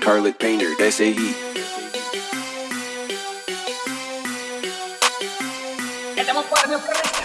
Scarlet Painter, S.A.E. Estamos para